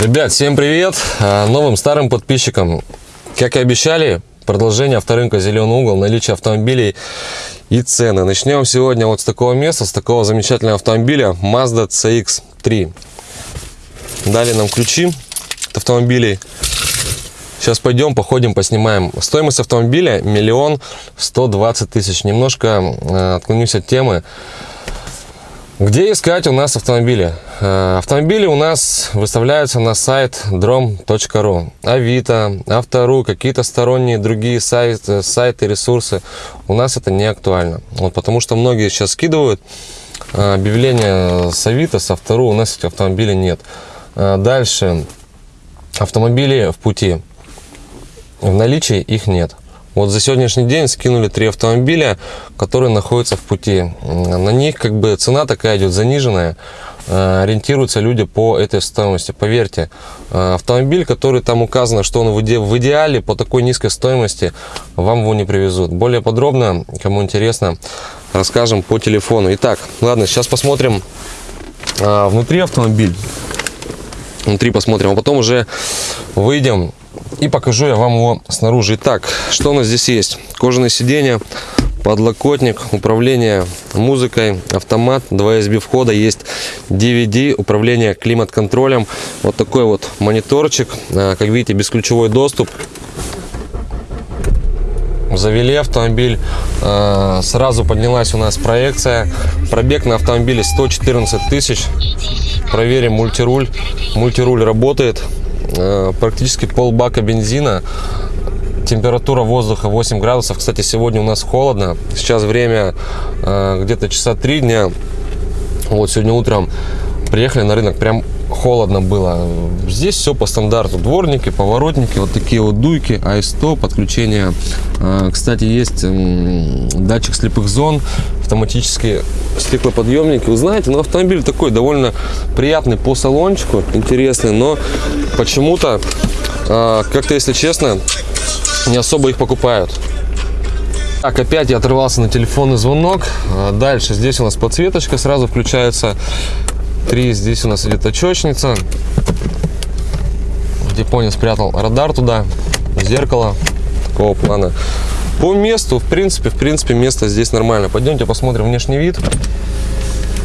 Ребят, всем привет! А, Новым старым подписчикам. Как и обещали, продолжение авторынка «Зеленый угол», наличие автомобилей и цены. Начнем сегодня вот с такого места, с такого замечательного автомобиля Mazda CX-3. Дали нам ключи от автомобилей. Сейчас пойдем, походим, поснимаем. Стоимость автомобиля миллион сто двадцать тысяч. Немножко э, отклонюсь от темы. Где искать у нас автомобили? Э, Автомобили у нас выставляются на сайт drom.ru, Авито, Автору, какие-то сторонние другие сайты, сайты, ресурсы. У нас это не актуально. Вот потому что многие сейчас скидывают э, объявления с Авито, с Автору, у нас этих автомобилей нет. Э, Дальше. Автомобили в пути. В наличии их нет. Вот за сегодняшний день скинули три автомобиля, которые находятся в пути. На них как бы цена такая идет заниженная. Э, Ориентируются люди по этой стоимости. Поверьте, э, автомобиль, который там указано, что он в иде- в идеале по такой низкой стоимости, вам его не привезут. Более подробно, кому интересно, расскажем по телефону. Итак, ладно, сейчас посмотрим э, внутри автомобиль. Внутри посмотрим, а потом уже выйдем и покажу я вам его снаружи. Итак, что у нас здесь есть? Кожаное сиденье, подлокотник, управление музыкой, автомат, 2 USB входа, есть DVD, управление климат-контролем. Вот такой вот мониторчик, А, как видите, бесключевой доступ. Завели автомобиль, э, сразу поднялась у нас проекция. Пробег на автомобиле 114 тысяч. Проверим мультируль. Мультируль работает. Э, Практически полбака бензина. Температура воздуха 8 градусов. Кстати, сегодня у нас холодно. Сейчас время э, где-то часа 3 дня. Вот сегодня утром приехали на рынок, прям холодно было. Здесь все по стандарту. Дворники, поворотники, вот такие вот дуйки, АИ-100, подключение. А, Кстати, есть датчик слепых зон, автоматические стеклоподъемники. Вы знаете, ну автомобиль такой довольно приятный по салончику, интересный, но почему-то, а, как-то, если честно, не особо их покупают. Так, опять я оторвался на телефонный звонок. А, Дальше здесь у нас подсветочка сразу включается. Три, здесь у нас идет очечница. Японец спрятал радар туда, зеркало такого плана. По месту, в принципе, в принципе, место здесь нормально. Пойдемте посмотрим внешний вид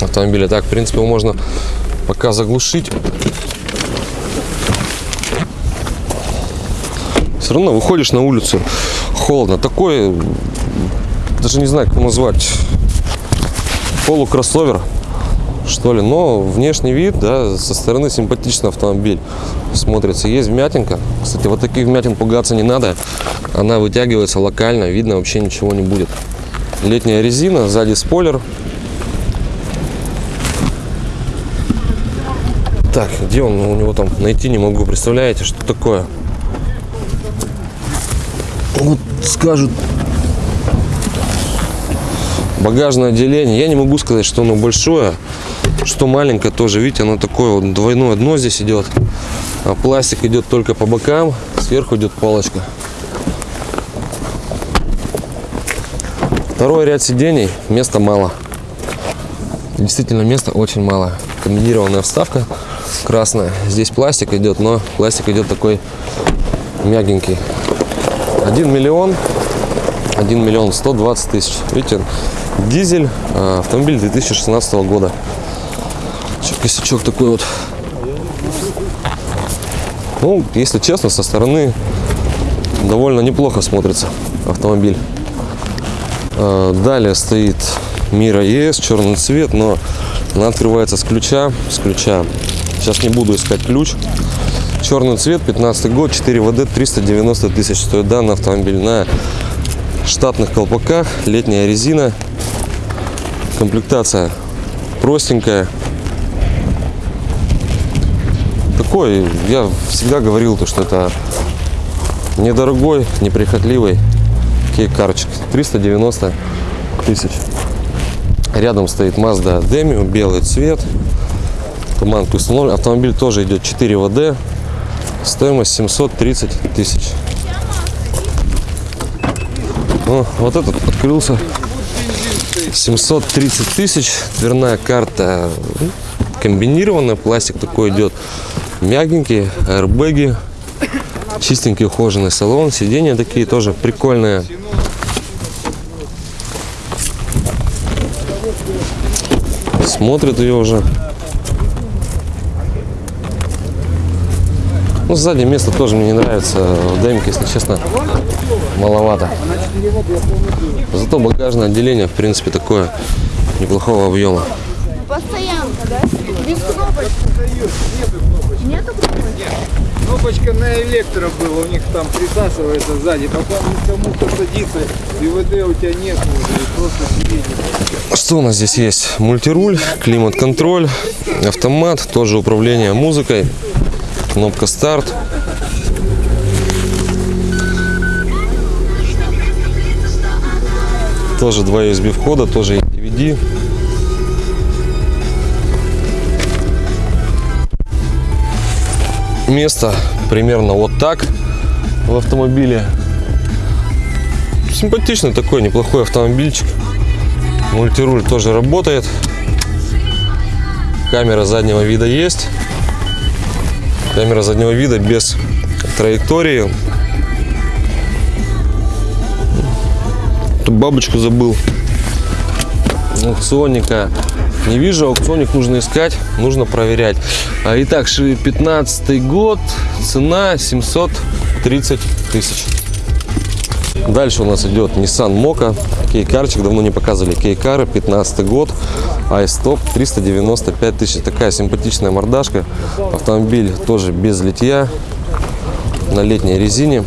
автомобиля. Так, в принципе, его можно пока заглушить. Все равно выходишь на улицу, холодно. Такой, даже не знаю, как назвать, полукроссовер, что ли. Но внешний вид, да, со стороны симпатичный автомобиль смотрится. Есть вмятинка. Кстати, вот таких вмятин пугаться не надо. Она вытягивается локально, видно вообще ничего не будет. Летняя резина, сзади спойлер. Так, где он у него там найти не могу. Представляете, что такое? Вот скажут багажное отделение. Я не могу сказать, что оно большое, что маленькое тоже. Видите, оно такое вот двойное дно здесь идет. А пластик идет только по бокам, сверху идет палочка. Второй ряд сидений, места мало. Действительно, места очень мало. Комбинированная вставка красная. Здесь пластик идет, но пластик идет такой мягенький. 1 миллион 1 миллион 120 тысяч. Видите, дизель, а, автомобиль 2016 года. Косячок такой вот. Ну, если честно, со стороны довольно неплохо смотрится автомобиль. А, Далее стоит Мира ЕС, черный цвет, но она открывается с ключа. С ключа. Сейчас не буду искать ключ. Черный цвет, 15 год, 4 ВД, 390 тысяч стоит данный автомобиль на штатных колпаках, летняя резина, комплектация простенькая. Такой, я всегда говорил, то, что это недорогой, неприхотливый кейкарчик. 390 тысяч. Рядом стоит Mazda Demio, белый цвет. Туманка установлен. Автомобиль тоже идет 4 ВД. Стоимость 730 тысяч. О, вот этот открылся. 730 тысяч. Дверная карта ну, комбинированная. Пластик такой идет. Мягенькие, аэрбэги, чистенький ухоженный салон, сиденья такие тоже прикольные. Смотрит ее уже. Ну, сзади место тоже мне не нравится. В демке, если честно, маловато. Зато багажное отделение, в принципе, такое неплохого объема. Постоянка, да? Без. Кнопочка на электро была, у них там присасывается сзади, потом кому кто садится, и ВД у тебя нет уже, просто сиденье. Что у нас здесь есть? Мультируль, климат-контроль, автомат, тоже управление музыкой, кнопка старт. Тоже два USB входа, тоже DVD. Место примерно вот так в автомобиле. Симпатичный такой, неплохой автомобильчик. Мультируль тоже работает. Камера заднего вида есть. Камера заднего вида без траектории. Тут бабочку забыл. Аукционника не вижу. Аукционник нужно искать, нужно проверять. А, Итак, 15 год. Цена 730 тысяч. Дальше у нас идет Nissan Moka. Кейкарчик, давно не показывали кейкары, 15 год. iStop 395 тысяч. Такая симпатичная мордашка. Автомобиль тоже без литья. На летней резине.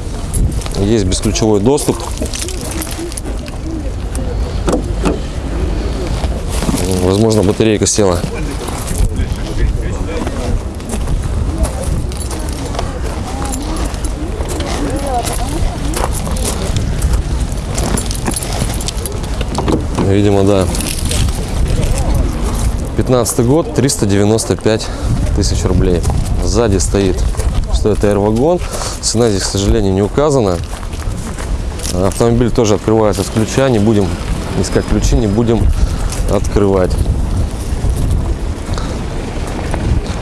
Есть бесключевой доступ. Возможно, батарейка села. Видимо, да. 15 год, 395 тысяч рублей. Сзади стоит, что это R-вагон. Цена здесь, к сожалению, не указана. Автомобиль тоже открывается с ключа. Не будем искать ключи, не будем открывать.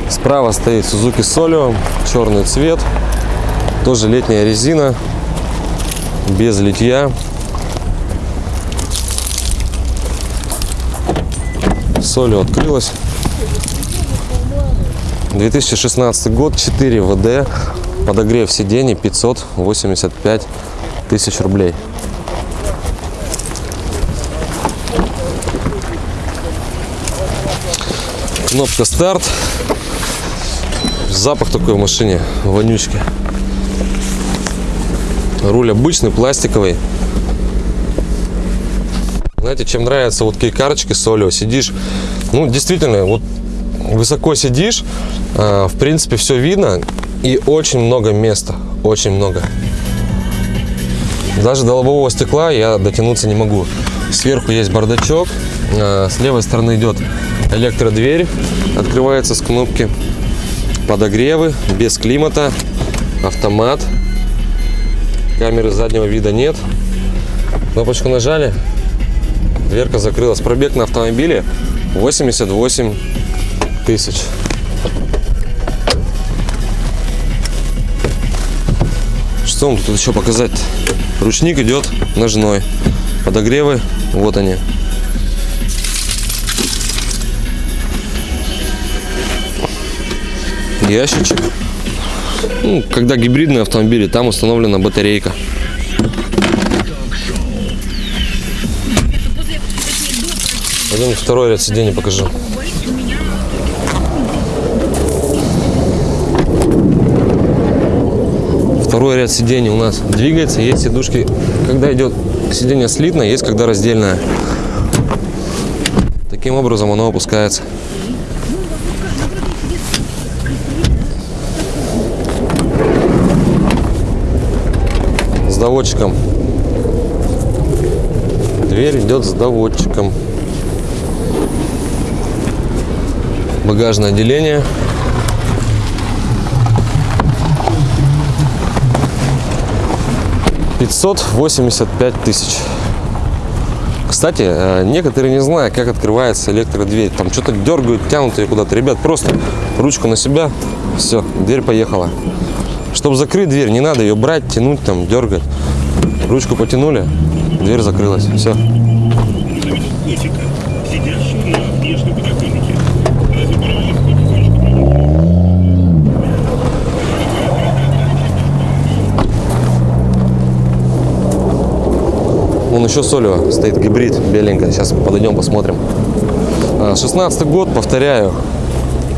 Справа стоит Suzuki Solio, черный цвет. Тоже летняя резина, без литья. Солью открылась. 2016 год, 4 ВД, подогрев сидений 585 тысяч рублей. Кнопка старт. Запах такой в машине, вонючки. Руль обычный, пластиковый. Знаете, чем нравятся вот кейкарочки солио, сидишь, ну, действительно, вот высоко сидишь, э, в принципе, все видно и очень много места, очень много. Даже до лобового стекла я дотянуться не могу. Сверху есть бардачок, э, с левой стороны идет электродверь, открывается с кнопки, подогревы, без климата, автомат, камеры заднего вида нет. Кнопочку нажали, Дверка закрылась. Пробег на автомобиле 88 тысяч. Что вам тут еще показать? Ручник идет ножной. Подогревы, вот они. Ящичек. Ну, когда гибридные автомобили, там установлена батарейка. Пойдем второй ряд сидений покажу. Второй ряд сидений у нас двигается. Есть сидушки, когда идет сиденье слитное, есть когда раздельное. Таким образом оно опускается. С доводчиком. Дверь идет с доводчиком. багажное отделение. Пятьсот восемьдесят пять тысяч. Кстати, э, некоторые не знают, как открывается электродверь. Там что-то дергают, тянут ее куда-то. Ребят, просто ручку на себя, Все, дверь поехала. Чтобы закрыть дверь, не надо ее брать, тянуть, там, дергать. Ручку потянули, дверь закрылась. Все. Вон еще Солева стоит гибрид беленькая. Сейчас подойдем, посмотрим. А, 16 год, повторяю.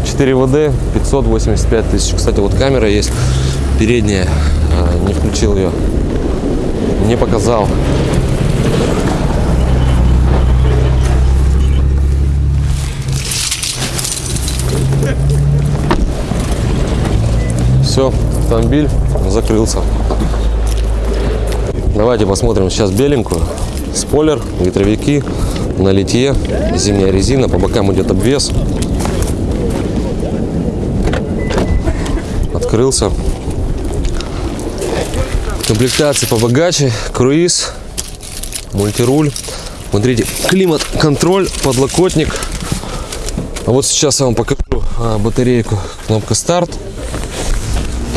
4 ВД, 585 тысяч. Кстати, вот камера есть передняя. А, Не включил ее. Не показал. Все, автомобиль закрылся. Давайте посмотрим сейчас беленькую. Спойлер, ветровики, на литье, зимняя резина, по бокам идет обвес. Открылся. Комплектации побогаче, круиз, мультируль. Смотрите, климат-контроль, подлокотник. А вот сейчас я вам покажу а, батарейку. Кнопка старт.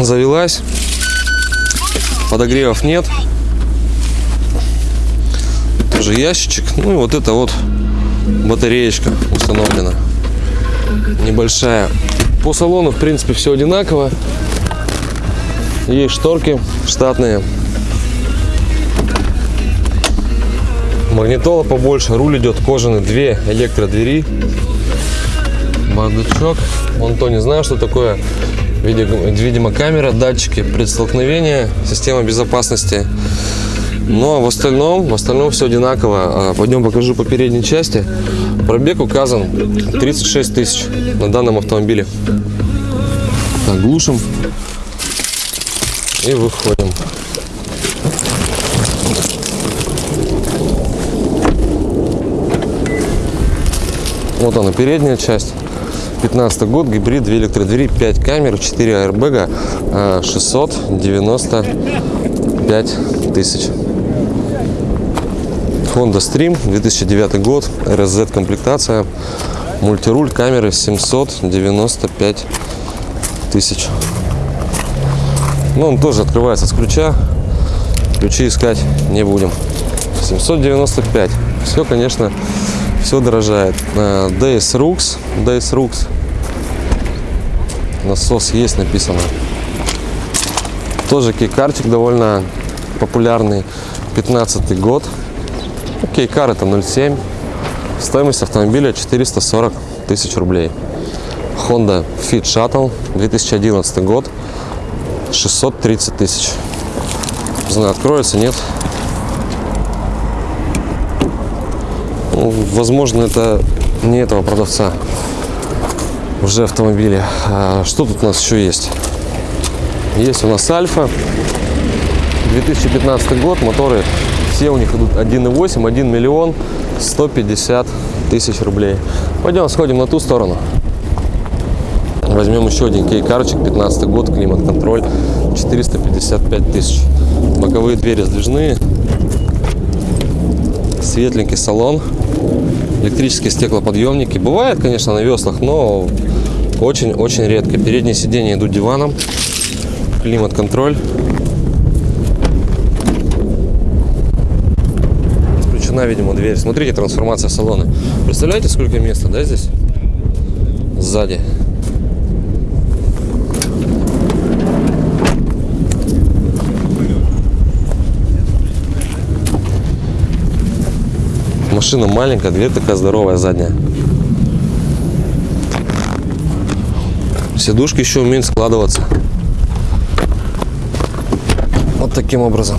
Завелась. Подогревов нет тоже ящичек. Ну и вот это вот батареечка установлена. Небольшая. По салону, в принципе, все одинаково. Есть шторки штатные. Магнитола побольше. Руль идет кожаный. Две электродвери. Бардачок. Вон то не знаю, что такое. Видимо, камера, датчики предстолкновения, система безопасности. Но в остальном, в остальном все одинаково. А, Пойдем покажу по передней части. Пробег указан 36 тысяч на данном автомобиле. Так, глушим и выходим. Вот она, передняя часть. 15 год, гибрид, 2 электродвери, 5 камер, 4 аэрбэга, а, 695 тысяч. Honda Stream, 2009 год, RSZ комплектация, мультируль, камеры 795 тысяч. Ну, он тоже открывается с ключа, ключи искать не будем. 795. Все, конечно, все дорожает. Э, DS Rux, DS Rux. Насос есть написано. Тоже кейкарчик довольно популярный. 15 год. Окей, кар это 0,7. Стоимость автомобиля 440 тысяч рублей. Honda Fit Shuttle 2011 год 630 тысяч. Не знаю, откроется, нет. Ну, возможно, это не этого продавца уже автомобиля. А что тут у нас еще есть? Есть у нас Альфа 2015 год, моторы все у них идут 1,8, 1 миллион 150 тысяч рублей. Пойдем сходим на ту сторону. Возьмем еще один кейкарчик, 15 год, климат-контроль, 455 тысяч. Боковые двери сдвижные, светленький салон, электрические стеклоподъемники. Бывает, конечно, на веслах, но очень-очень редко. Передние сиденья идут диваном, климат-контроль. Включена, видимо, дверь. Смотрите, трансформация салона. Представляете, сколько места, да, здесь? Сзади. Машина маленькая, дверь такая здоровая задняя. Сидушки еще умеют складываться. Вот таким образом.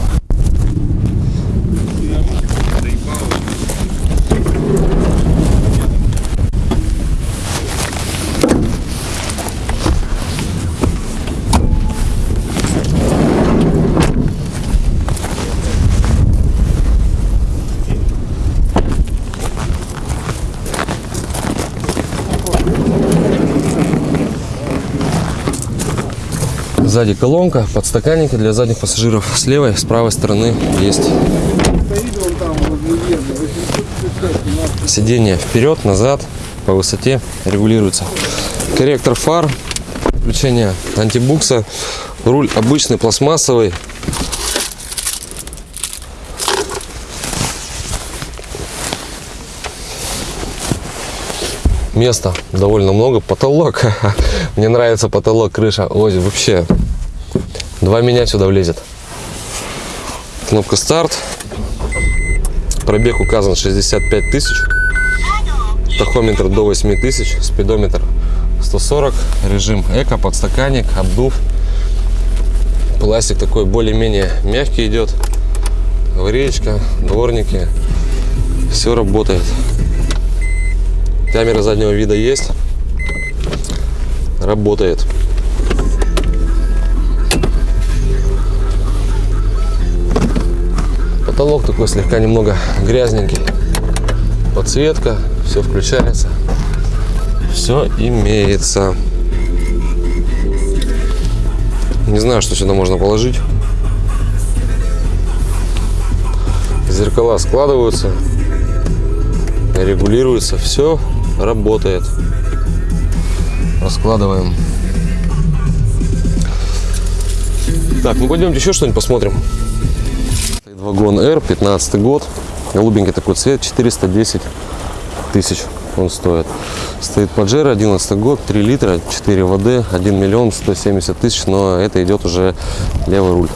Сзади колонка, подстаканники для задних пассажиров. С левой, с правой стороны есть Стоит он там возле Лены, 855 сиденье вперед, назад, по высоте регулируется. Корректор фар, включения антибукса. Руль обычный пластмассовый. Места довольно много. Потолок. Мне нравится потолок, крыша. Ой, вообще. Два меня сюда влезет. Кнопка старт. Пробег указан 65 тысяч. Тахометр до 8 тысяч. Спидометр 140. Режим эко, подстаканник, обдув. Пластик такой более-менее мягкий идет. Авариечка, дворники. Все работает. Камера заднего вида есть. Работает. Потолок такой слегка немного грязненький. Подсветка, все включается. Все имеется. Не знаю, что сюда можно положить. Зеркала складываются, регулируются, все работает. Раскладываем. Так, ну пойдемте еще что-нибудь посмотрим. Стоит Вагон R, 15 год. Голубенький такой цвет, 410 тысяч он стоит. Стоит Pajero, 11 год, 3 литра, 4 ВД, 1 миллион 170 тысяч, но это идет уже левый руль.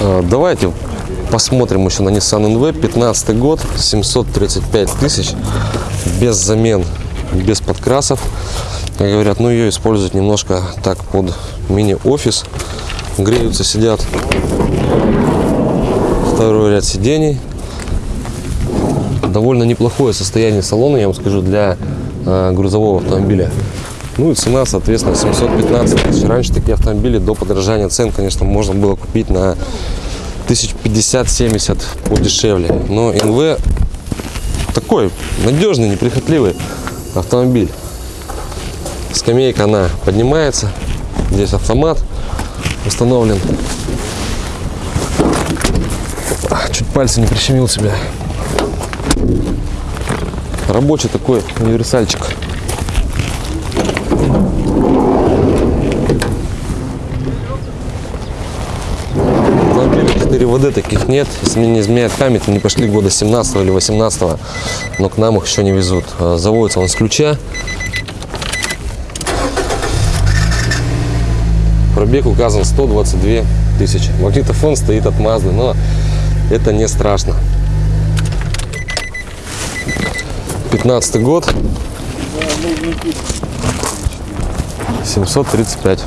А, Давайте посмотрим еще на Nissan NV, 15 год, 735 тысяч, без замен, без подкрасов. Как говорят, ну ее используют немножко так под мини-офис, греются, сидят. Второй ряд сидений, довольно неплохое состояние салона, я вам скажу, для э, грузового автомобиля. Ну и цена, соответственно, 715 тысяч. Раньше такие автомобили до подорожания цен, конечно, можно было купить на 1050-70 подешевле. Но НВ такой надежный, неприхотливый автомобиль. Скамейка, она поднимается. Здесь автомат установлен. А, Чуть пальцы не прищемил себя. Рабочий такой универсальчик. Автомобиля 4 ВД таких нет. Мне не изменяет память, они пошли года 17 или 18 но к нам их еще не везут. А, Заводится он с ключа. Пробег указан 122 тысячи. Магнитофон стоит от Mazda, но это не страшно. 15 год. 735.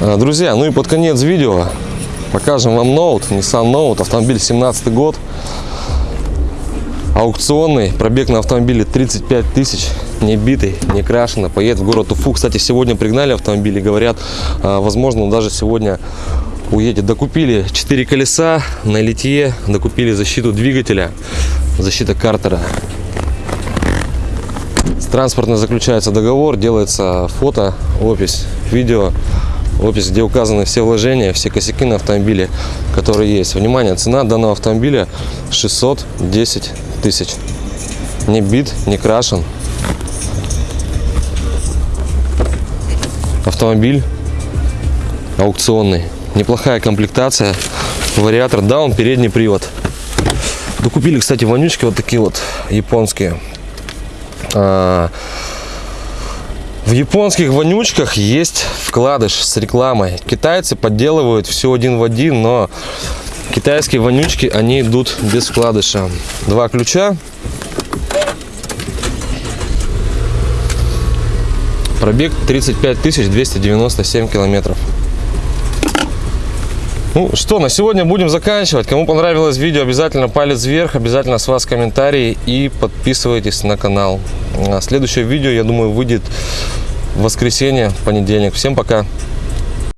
А, Друзья, ну и под конец видео покажем вам ноут, Nissan Note, автомобиль 17 год. Аукционный, пробег на автомобиле 35 тысяч, не битый, не крашеный, поедет в город Уфу. Кстати, сегодня пригнали автомобили, говорят, а, возможно, он даже сегодня уедет. Докупили 4 колеса на литье, докупили защиту двигателя, защита картера. Транспортно заключается договор, делается фото, опись, видео, опись, где указаны все вложения, все косяки на автомобиле, которые есть. Внимание, цена данного автомобиля 610 тысяч. Не бит, не крашен. Автомобиль аукционный. Неплохая комплектация. Вариатор, да, он передний привод. Докупили, кстати, вонючки вот такие вот японские. В японских вонючках есть вкладыш с рекламой. Китайцы подделывают все один в один, но китайские вонючки, они идут без вкладыша. Два ключа. Пробег 35 297 километров. Ну что, на сегодня будем заканчивать. Кому понравилось видео, обязательно палец вверх, обязательно с вас комментарии и подписывайтесь на канал. А Следующее видео, я думаю, выйдет в воскресенье, в понедельник. Всем пока!